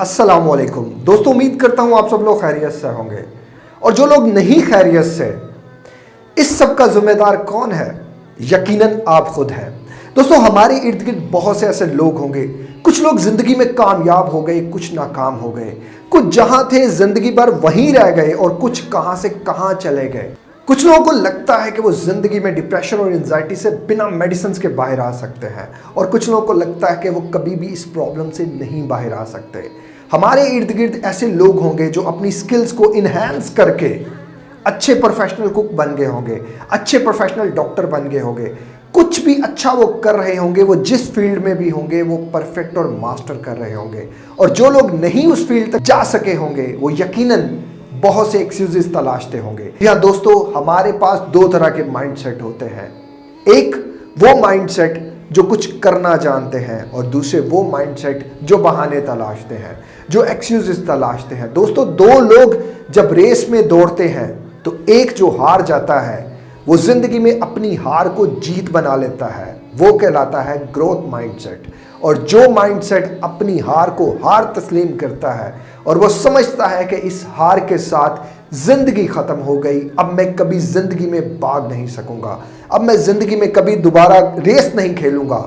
अस्सलाम वालेकुम दोस्तों, उम्मीद करता हूँ आप सब लोग खैरियत से होंगे। और जो लोग नहीं खैरियत से, इस सब का जिम्मेदार कौन है? यकीनन आप खुद हैं। दोस्तों, हमारे इर्द गिर्द बहुत से ऐसे लोग होंगे। कुछ लोग ज़िंदगी में कामयाब हो गए, कुछ नाकाम हो गए। कुछ जहाँ थे, ज़िंदगी भर वहीं रह गए और कुछ कहाँ से कहाँ चले गए। कुछ लोगों को लगता है कि वो ज़िंदगी में डिप्रेशन और एनजाइटी से बिना मेडिसिन के बाहर आ सकते हैं और कुछ लोगों को लगता है कि वो कभी भी इस प्रॉब्लम से नहीं बाहर आ सकते। हमारे इर्द गिर्द ऐसे लोग होंगे जो अपनी स्किल्स को इन्हेंस करके अच्छे प्रोफेशनल कुक बन गए होंगे, अच्छे प्रोफेशनल डॉक्टर बन गए होंगे। कुछ भी अच्छा वो कर रहे होंगे, वो जिस फ़ील्ड में भी होंगे, वो परफेक्ट और मास्टर कर रहे होंगे। और जो लोग नहीं उस फ़ील्ड तक जा सके होंगे, वो यकीनन बहुत से एक्सक्यूजेस तलाशते होंगे। यहाँ दोस्तों, हमारे पास दो तरह के माइंडसेट होते हैं। एक, वो माइंडसेट जो कुछ करना जानते हैं, और दूसरे, वो माइंडसेट जो बहाने तलाशते हैं, जो एक्सक्यूजेस तलाशते हैं। दोस्तों, दो लोग जब रेस में दौड़ते हैं तो एक जो हार जाता है, वो ज़िंदगी में अपनी हार को जीत बना लेता है। वो कहलाता है ग्रोथ माइंडसेट और जो माइंडसेट अपनी हार को हार तस्लीम करता है और वो समझता है कि इस हार के साथ ज़िंदगी खत्म हो गई, अब मैं कभी ज़िंदगी में भाग नहीं सकूँगा, अब मैं ज़िंदगी में कभी दोबारा रेस नहीं खेलूँगा।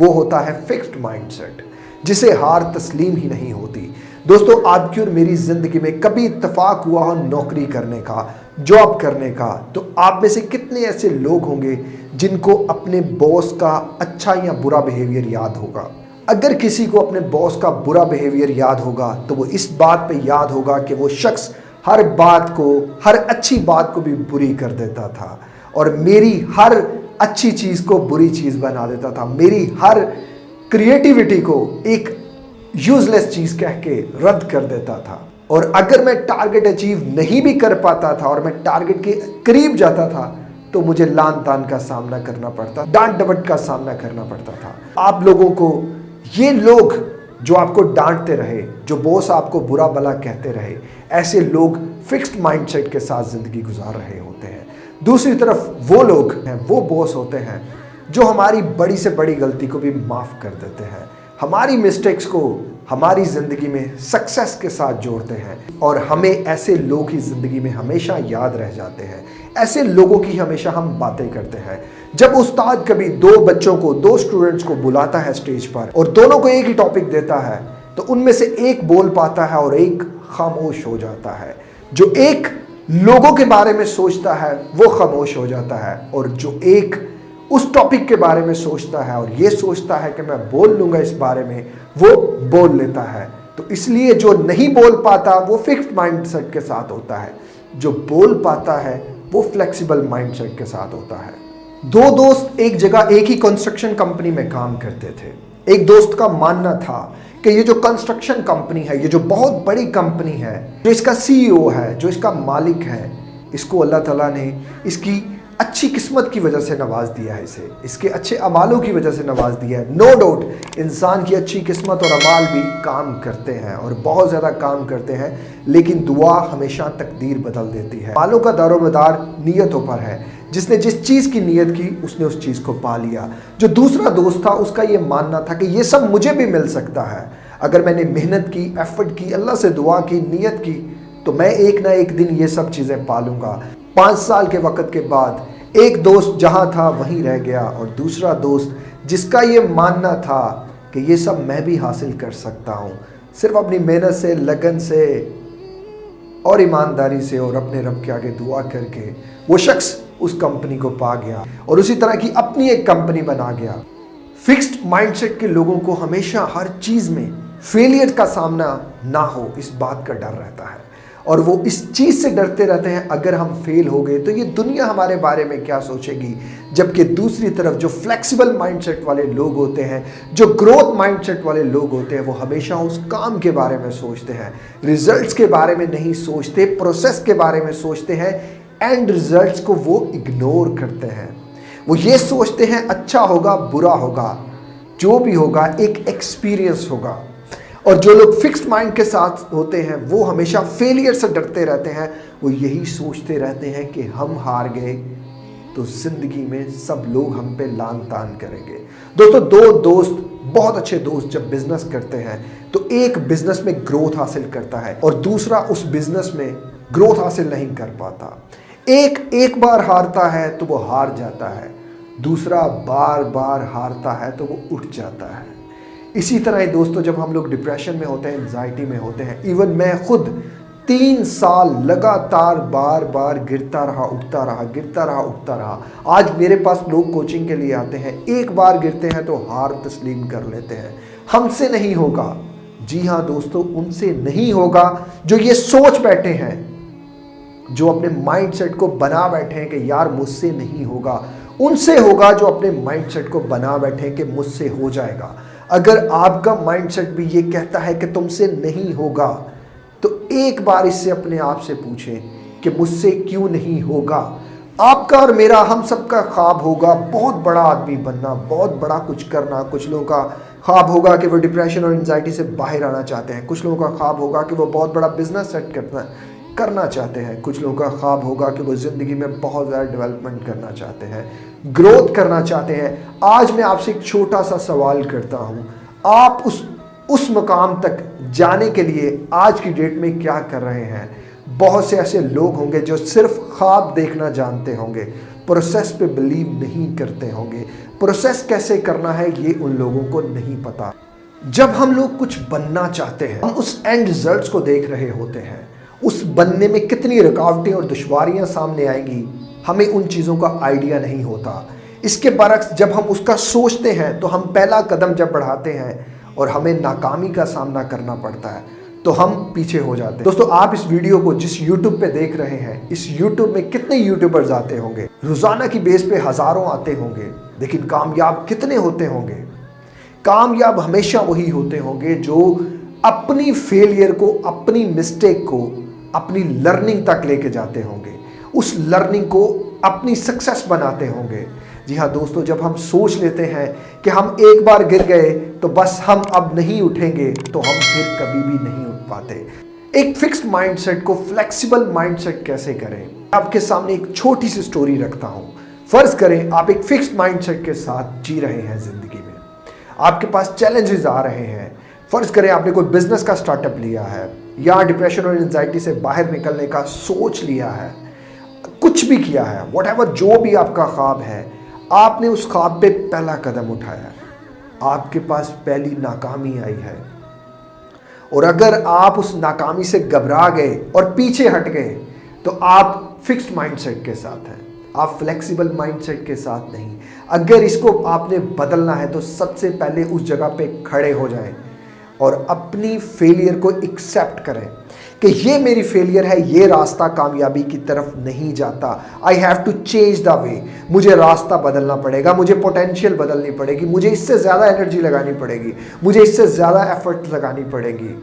वो होता है फिक्स्ड माइंडसेट जिसे हार तस्लीम ही नहीं होती। दोस्तों आपकी और मेरी ज़िंदगी में कभी इतफाक हुआ हो नौकरी करने का जॉब करने का तो आप में से कितने ऐसे लोग होंगे जिनको अपने बॉस का अच्छा या बुरा बिहेवियर याद होगा? अगर किसी को अपने बॉस का बुरा बिहेवियर याद होगा तो वो इस बात पे याद होगा कि वो शख्स हर बात को, हर अच्छी बात को भी बुरी कर देता था और मेरी हर अच्छी चीज़ को बुरी चीज़ बना देता था। मेरी हर क्रिएटिविटी को एक यूजलेस चीज़ कह के रद्द कर देता था। और अगर मैं टारगेट अचीव नहीं भी कर पाता था और मैं टारगेट के करीब जाता था तो मुझे लान तान का सामना करना पड़ता डांट डबट का सामना करना पड़ता था। आप लोगों को ये लोग जो आपको डांटते रहे, जो बॉस आपको बुरा भला कहते रहे, ऐसे लोग फिक्स्ड माइंडसेट के साथ ज़िंदगी गुजार रहे होते हैं। दूसरी तरफ़ वो लोग हैं, वो बॉस होते हैं, जो हमारी बड़ी से बड़ी गलती को भी माफ़ कर देते हैं। हमारी मिस्टेक्स को हमारी ज़िंदगी में सक्सेस के साथ जोड़ते हैं और हमें ऐसे लोग ही ज़िंदगी में हमेशा याद रह जाते हैं। ऐसे लोगों की हमेशा हम बातें करते हैं। जब उस्ताद कभी दो बच्चों को, दो स्टूडेंट्स को बुलाता है स्टेज पर और दोनों को एक ही टॉपिक देता है तो उनमें से एक बोल पाता है और एक खामोश हो जाता है। जो एक लोगों के बारे में सोचता है, वो खामोश हो जाता है और जो एक उस टॉपिक के बारे में सोचता है और ये सोचता है कि मैं बोल लूँगा इस बारे में, वो बोल लेता है। तो इसलिए जो नहीं बोल पाता, वो फिक्स्ड माइंडसेट के साथ होता है। जो बोल पाता है, वो फ्लेक्सिबल माइंडसेट के साथ होता है। दो दोस्त एक जगह एक ही कंस्ट्रक्शन कंपनी में काम करते थे। एक दोस्त का मानना था कि ये जो कंस्ट्रक्शन कंपनी है, ये जो बहुत बड़ी कंपनी है, जो इसका सीईओ है, जो इसका मालिक है, इसको अल्लाह ताला ने इसकी अच्छी किस्मत की वजह से नवाज़ दिया है इसे। इसके अच्छे अमालों की वजह से नवाज़ दिया है। नो डाउट इंसान की अच्छी किस्मत और अमाल भी काम करते हैं और बहुत ज़्यादा काम करते हैं, लेकिन दुआ हमेशा तकदीर बदल देती है। मालों का दारोमदार नीयतों पर है। जिसने जिस चीज़ की नीयत की, उसने उस चीज़ को पा लिया। जो दूसरा दोस्त था, उसका ये मानना था कि ये सब मुझे भी मिल सकता है। अगर मैंने मेहनत की एफर्ट की, अल्लाह से दुआ की, नीयत की तो मैं एक ना एक दिन ये सब चीज़ें पालूँगा। पाँच साल के वक़्त के बाद, एक दोस्त जहाँ था वहीं रह गया और दूसरा दोस्त, जिसका ये मानना था कि ये सब मैं भी हासिल कर सकता हूँ, सिर्फ़ अपनी मेहनत से, लगन से और ईमानदारी से और अपने रब के आगे दुआ करके, वो शख्स उस कंपनी को पा गया और उसी तरह की अपनी एक कंपनी बना गया। फिक्स्ड माइंडसेट के लोगों को हमेशा हर चीज़ में फेलियर का सामना ना हो, इस बात का डर रहता है। और वो इस चीज़ से डरते रहते हैं, अगर हम फेल हो गए तो ये दुनिया हमारे बारे में क्या सोचेगी? जबकि दूसरी तरफ़ जो फ्लेक्सिबल माइंडसेट वाले लोग होते हैं, जो ग्रोथ माइंडसेट वाले लोग होते हैं, वो हमेशा उस काम के बारे में सोचते हैं। रिजल्ट्स के बारे में नहीं सोचते प्रोसेस के बारे में सोचते हैं एंड रिजल्ट्स को वो इग्नोर करते हैं। वो ये सोचते हैं अच्छा होगा, बुरा होगा, जो भी होगा, एक एक्सपीरियंस होगा। और जो लोग फिक्स्ड माइंड के साथ होते हैं, वो हमेशा फेलियर से डरते रहते हैं, वो यही सोचते रहते हैं कि हम हार गए तो ज़िंदगी में सब लोग हम पे लान तान करेंगे। दोस्तों, दो दोस्त, बहुत अच्छे दोस्त जब बिज़नेस करते हैं तो एक बिज़नेस में ग्रोथ हासिल करता है और दूसरा उस बिज़नेस में ग्रोथ हासिल नहीं कर पाता। एक एक बार हारता है तो वो हार जाता है। दूसरा बार बार हारता है तो वो उठ जाता है। इसी तरह ही दोस्तों, जब हम लोग डिप्रेशन में होते हैं एंजाइटी में होते हैं इवन मैं खुद तीन साल लगातार बार बार गिरता रहा, उठता रहा, गिरता रहा, उठता रहा। आज मेरे पास लोग कोचिंग के लिए आते हैं। एक बार गिरते हैं तो हार तस्लीम कर लेते हैं। हमसे नहीं होगा। जी हाँ दोस्तों, उनसे नहीं होगा जो ये सोच बैठे हैं, जो अपने माइंडसेट को बना बैठे हैं कि यार मुझसे नहीं होगा। उनसे होगा जो अपने माइंडसेट को बना बैठे हैं कि मुझसे हो जाएगा। अगर आपका माइंडसेट भी ये कहता है कि तुमसे नहीं होगा तो एक बार इससे अपने आप से पूछें कि मुझसे क्यों नहीं होगा। आपका और मेरा, हम सबका ख्वाब होगा। बहुत बड़ा आदमी बनना, बहुत बड़ा कुछ करना। कुछ लोगों का ख्वाब होगा कि वो डिप्रेशन और एनजाइटी से बाहर आना चाहते हैं। कुछ लोगों का ख्वाब होगा कि वो बहुत बड़ा बिज़नेस सेट करना करना चाहते हैं। कुछ लोगों का ख्वाब होगा कि वो ज़िंदगी में बहुत ज़्यादा डेवलपमेंट करना चाहते हैं ग्रोथ करना चाहते हैं। आज मैं आपसे एक छोटा सा सवाल करता हूँ। आप उस उस मकाम तक जाने के लिए आज की डेट में क्या कर रहे हैं? बहुत से ऐसे लोग होंगे जो सिर्फ़ ख्वाब देखना जानते होंगे प्रोसेस पे बिलीव नहीं करते होंगे। प्रोसेस कैसे करना है ये उन लोगों को नहीं पता। जब हम लोग कुछ बनना चाहते हैं, हम उस एंड रिजल्ट्स को देख रहे होते हैं। उस बनने में कितनी रुकावटें और दुश्वारियाँ सामने आएँगी, हमें उन चीज़ों का आइडिया नहीं होता। इसके बरक्स जब हम उसका सोचते हैं तो हम पहला कदम जब बढ़ाते हैं और हमें नाकामी का सामना करना पड़ता है तो हम पीछे हो जाते हैं। दोस्तों, आप इस वीडियो को जिस YouTube पे देख रहे हैं, इस YouTube में कितने यूट्यूबर्स आते होंगे? रोज़ाना की बेस पे हज़ारों आते होंगे, लेकिन कामयाब कितने होते होंगे? कामयाब हमेशा वही होते होंगे जो अपनी फेलियर को, अपनी मिस्टेक को अपनी लर्निंग तक लेके जाते होंगे। उस लर्निंग को अपनी सक्सेस बनाते होंगे। जी हाँ दोस्तों, जब हम सोच लेते हैं कि हम एक बार गिर गए तो बस हम अब नहीं उठेंगे तो हम फिर कभी भी नहीं उठ पाते। एक फिक्स्ड माइंडसेट को फ्लेक्सिबल माइंडसेट कैसे करें? आपके सामने एक छोटी सी स्टोरी रखता हूँ। फ़र्ज़ करें, आप एक फिक्स्ड माइंडसेट के साथ जी रहे हैं ज़िंदगी में। आपके पास चैलेंजेस आ रहे हैं। फ़र्ज़ करें आपने कोई बिज़नेस का स्टार्टअप लिया है, या डिप्रेशन और एंजाइटी से बाहर निकलने का सोच लिया है, कुछ भी किया है वट जो भी आपका ख्वाब है, आपने उस ख्वाब पे पहला कदम उठाया है। आपके पास पहली नाकामी आई है। और अगर आप उस नाकामी से घबरा गए और पीछे हट गए तो आप फिक्स्ड माइंडसेट के साथ हैं। आप फ्लेक्सिबल माइंडसेट के साथ नहीं। अगर इसको आपने बदलना है तो सबसे पहले उस जगह पे खड़े हो जाएँ। और अपनी फेलियर को एक्सेप्ट करें कि ये मेरी फेलियर है, ये रास्ता कामयाबी की तरफ़ नहीं जाता। I have to change the way मुझे रास्ता बदलना पड़ेगा, मुझे पोटेंशियल बदलनी पड़ेगी, मुझे इससे ज़्यादा एनर्जी लगानी पड़ेगी, मुझे इससे ज़्यादा एफर्ट लगानी पड़ेगी।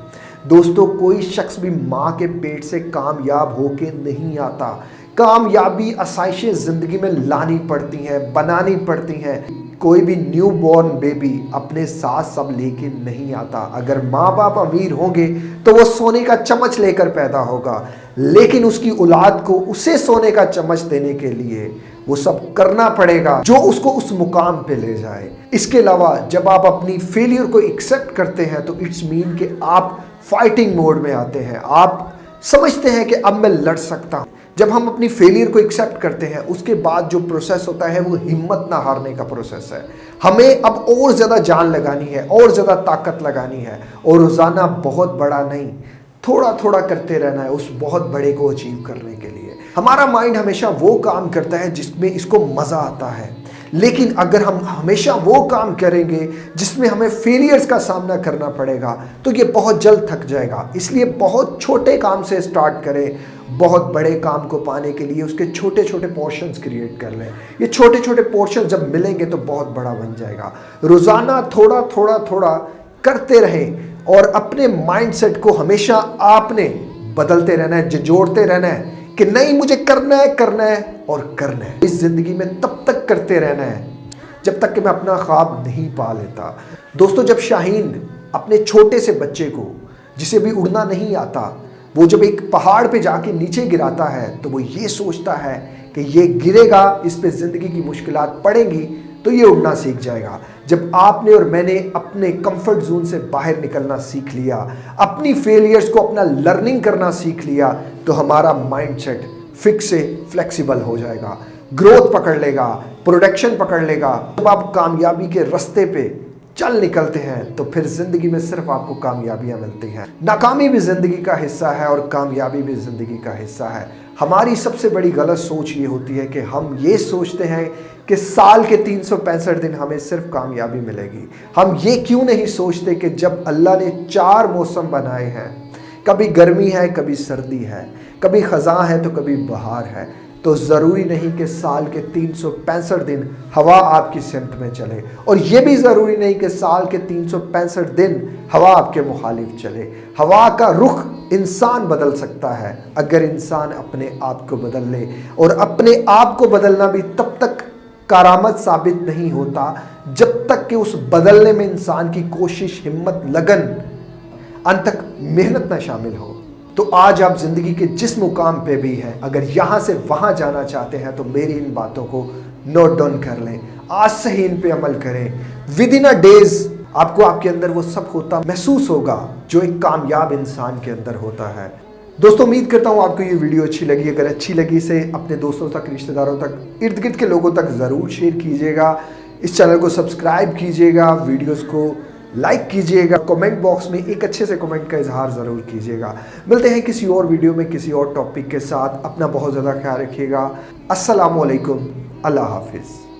दोस्तों, कोई शख्स भी माँ के पेट से कामयाब होके नहीं आता। कामयाबी आसाइशें ज़िंदगी में लानी पड़ती हैं, बनानी पड़ती हैं। कोई भी न्यू बॉर्न बेबी अपने साथ सब लेके नहीं आता। अगर माँ बाप अमीर होंगे तो वो सोने का चम्मच लेकर पैदा होगा। लेकिन उसकी औलाद को उसे सोने का चम्मच देने के लिए वो सब करना पड़ेगा, जो उसको उस मुकाम पे ले जाए। इसके अलावा, जब आप अपनी फेलियर को एक्सेप्ट करते हैं तो इट्स मीन कि आप फाइटिंग मोड में आते हैं। आप समझते हैं कि अब मैं लड़ सकता हूँ। जब हम अपनी फेलियर को एक्सेप्ट करते हैं, उसके बाद जो प्रोसेस होता है, वो हिम्मत ना हारने का प्रोसेस है। हमें अब और ज़्यादा जान लगानी है, और ज़्यादा ताकत लगानी है, और रोज़ाना बहुत बड़ा नहीं थोड़ा थोड़ा करते रहना है उस बहुत बड़े को अचीव करने के लिए। हमारा माइंड हमेशा वो काम करता है जिसमें इसको मज़ा आता है। लेकिन अगर हम हमेशा वो काम करेंगे जिसमें हमें फेलियर्स का सामना करना पड़ेगा तो ये बहुत जल्द थक जाएगा। इसलिए बहुत छोटे काम से स्टार्ट करें बहुत बड़े काम को पाने के लिए उसके छोटे छोटे पोर्शंस क्रिएट कर लें। ये छोटे छोटे पोर्शन जब मिलेंगे तो बहुत बड़ा बन जाएगा। रोज़ाना थोड़ा थोड़ा थोड़ा करते रहें और अपने माइंडसेट को हमेशा आपने बदलते रहना है जोड़ते रहना है कि नहीं, मुझे करना है करना है और करना है। इस ज़िंदगी में तब तक करते रहना है जब तक कि मैं अपना ख्वाब नहीं पा लेता। दोस्तों, जब शाहीन अपने छोटे से बच्चे को, जिसे भी उड़ना नहीं आता वो जब एक पहाड़ पे जाके नीचे गिराता है तो वो ये सोचता है कि ये गिरेगा, इस पे ज़िंदगी की मुश्किलात पड़ेंगी तो ये उड़ना सीख जाएगा। जब आपने और मैंने अपने कंफर्ट जोन से बाहर निकलना सीख लिया, अपनी फेलियर्स को अपना लर्निंग करना सीख लिया तो हमारा माइंडसेट फिक्स से फ्लेक्सिबल हो जाएगा। ग्रोथ पकड़ लेगा प्रोडक्शन पकड़ लेगा। जब आप कामयाबी के रास्ते पे चल निकलते हैं तो फिर ज़िंदगी में सिर्फ़ आपको कामयाबियाँ मिलती हैं। नाकामी भी ज़िंदगी का हिस्सा है और कामयाबी भी ज़िंदगी का हिस्सा है। हमारी सबसे बड़ी गलत सोच ये होती है कि हम ये सोचते हैं कि साल के तीन सौ पैंसठ दिन हमें सिर्फ़ कामयाबी मिलेगी। हम ये क्यों नहीं सोचते कि जब अल्लाह ने चार मौसम बनाए हैं, कभी गर्मी है, कभी सर्दी है, कभी ख़ज़ा है तो कभी बहार है। तो ज़रूरी नहीं कि साल के तीन सौ पैंसठ दिन हवा आपकी सिमत में चले। और ये भी ज़रूरी नहीं कि साल के तीन सौ पैंसठ दिन हवा आपके मुखालिफ चले। हवा का रुख इंसान बदल सकता है, अगर इंसान अपने आप को बदल ले। और अपने आप को बदलना भी तब तक कारामद साबित नहीं होता जब तक कि उस बदलने में इंसान की कोशिश, हिम्मत, लगन, अंत तक मेहनत ना शामिल हो। तो आज आप ज़िंदगी के जिस मुकाम पे भी हैं, अगर यहाँ से वहाँ जाना चाहते हैं तो मेरी इन बातों को नोट डाउन कर लें। आज से ही इन पे अमल करें। विद इन अ डेज़ आपको आपके अंदर वो सब होता महसूस होगा, जो एक कामयाब इंसान के अंदर होता है। दोस्तों, उम्मीद करता हूँ आपको ये वीडियो अच्छी लगी। अगर अच्छी लगी, इसे अपने दोस्तों तक, रिश्तेदारों तक इर्द गिर्द के लोगों तक ज़रूर शेयर कीजिएगा। इस चैनल को सब्सक्राइब कीजिएगा। वीडियोस को लाइक कीजिएगा कमेंट बॉक्स में एक अच्छे से कमेंट का इजहार ज़रूर कीजिएगा। मिलते हैं किसी और वीडियो में, किसी और टॉपिक के साथ। अपना बहुत ज़्यादा ख्याल रखिएगा। असलकम अल्लाह हाफिज़।